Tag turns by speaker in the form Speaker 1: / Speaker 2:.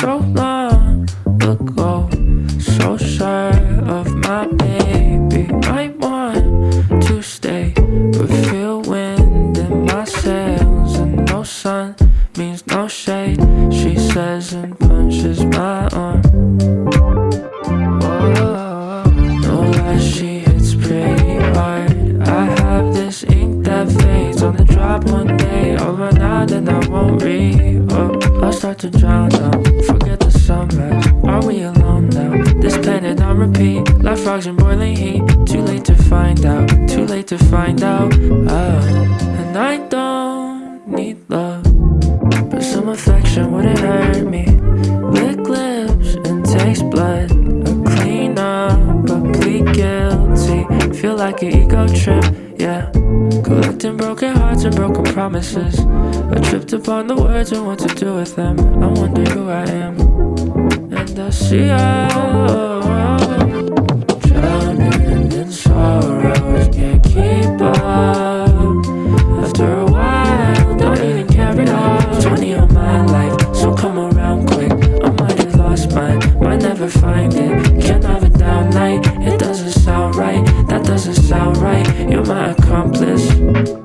Speaker 1: so long ago. So shy of my baby. I want to stay, but feel wind in my sails. And no sun means no shade, she says, and punches my arm. Oh, one day I have this inked up face. On the drop one run out then I won't read. Oh, I'll start to drown. Down. Repeat. Frogs in boiling heat. Too late to find out. Too late to find out. Oh, and I don't need love, but some affection wouldn't hurt me. Lick lips and taste blood. A clean up, but plead guilty. Feel like an ego trip, yeah. Collecting broken hearts and broken promises. I tripped upon the words and what to do with them. I wonder who I am. And I see how money on my life, so come around quick. I might have lost mine, might never find it. Can't have a down night, it doesn't sound right That doesn't sound right, you're my accomplice.